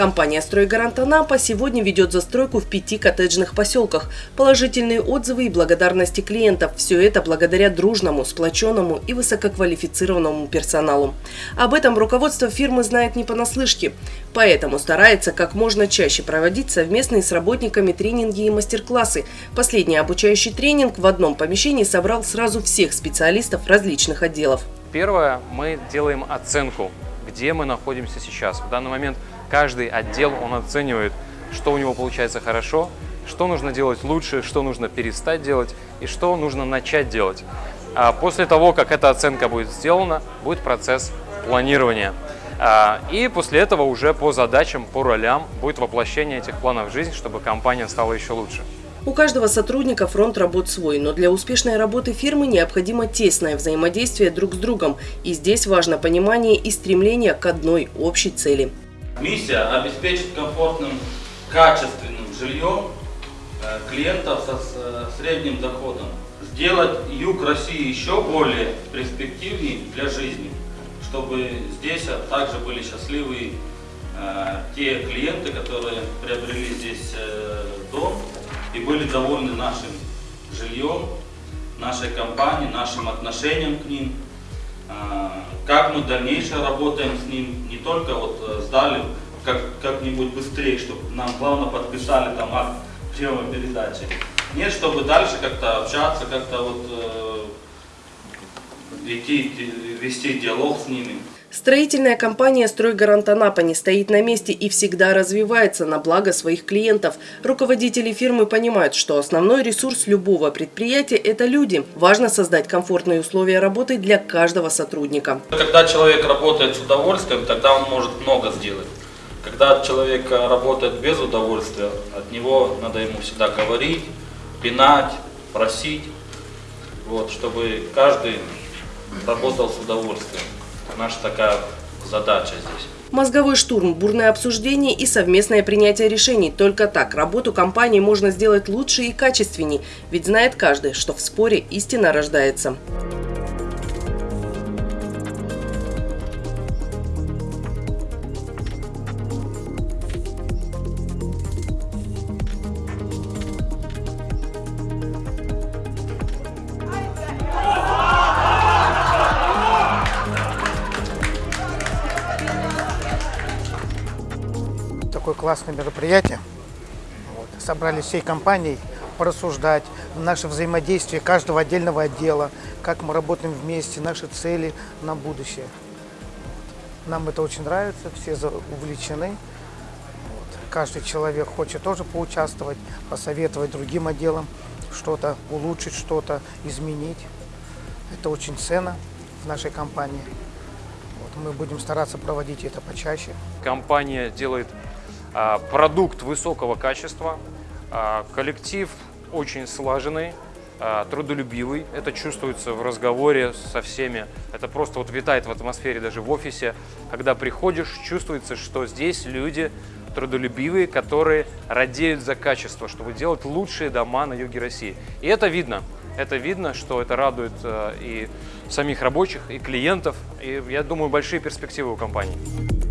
Компания «Стройгарант Анапа» сегодня ведет застройку в пяти коттеджных поселках. Положительные отзывы и благодарности клиентов – все это благодаря дружному, сплоченному и высококвалифицированному персоналу. Об этом руководство фирмы знает не понаслышке, поэтому старается как можно чаще проводить совместные с работниками тренинги и мастер-классы. Последний обучающий тренинг в одном помещении собрал сразу всех специалистов различных отделов. Первое, мы делаем оценку, где мы находимся сейчас. В данный момент каждый отдел, он оценивает, что у него получается хорошо, что нужно делать лучше, что нужно перестать делать и что нужно начать делать. А после того, как эта оценка будет сделана, будет процесс планирования. А, и после этого уже по задачам, по ролям будет воплощение этих планов в жизнь, чтобы компания стала еще лучше. У каждого сотрудника фронт работ свой, но для успешной работы фирмы необходимо тесное взаимодействие друг с другом. И здесь важно понимание и стремление к одной общей цели. Миссия – обеспечить комфортным, качественным жильем э, клиентов со средним доходом. Сделать юг России еще более перспективнее для жизни, чтобы здесь также были счастливы э, те клиенты, которые приобрели здесь э, дом и были довольны нашим жильем, нашей компанией, нашим отношением к ним, а, как мы дальнейшее работаем с ним, не только вот э, сдали как-нибудь быстрее, чтобы нам главное подписали там акт приема передачи. Нет, чтобы дальше как-то общаться, как-то вот э, идти, вести диалог с ними. Строительная компания «Стройгарант Анапа» не стоит на месте и всегда развивается на благо своих клиентов. Руководители фирмы понимают, что основной ресурс любого предприятия – это люди. Важно создать комфортные условия работы для каждого сотрудника. Когда человек работает с удовольствием, тогда он может много сделать. Когда человек работает без удовольствия, от него надо ему всегда говорить, пинать, просить, вот, чтобы каждый работал с удовольствием наша такая задача здесь. Мозговой штурм, бурное обсуждение и совместное принятие решений. Только так работу компании можно сделать лучше и качественней. Ведь знает каждый, что в споре истина рождается. Такое классное мероприятие. Вот. Собрались всей компанией порассуждать, наше взаимодействие каждого отдельного отдела, как мы работаем вместе, наши цели на будущее. Нам это очень нравится, все увлечены. Вот. Каждый человек хочет тоже поучаствовать, посоветовать другим отделам, что-то улучшить, что-то изменить. Это очень ценно в нашей компании. Вот. Мы будем стараться проводить это почаще. Компания делает продукт высокого качества, а, коллектив очень слаженный, а, трудолюбивый. Это чувствуется в разговоре со всеми. Это просто вот витает в атмосфере даже в офисе. Когда приходишь, чувствуется, что здесь люди трудолюбивые, которые радеют за качество, чтобы делать лучшие дома на юге России. И это видно. Это видно, что это радует и самих рабочих, и клиентов. И я думаю, большие перспективы у компании.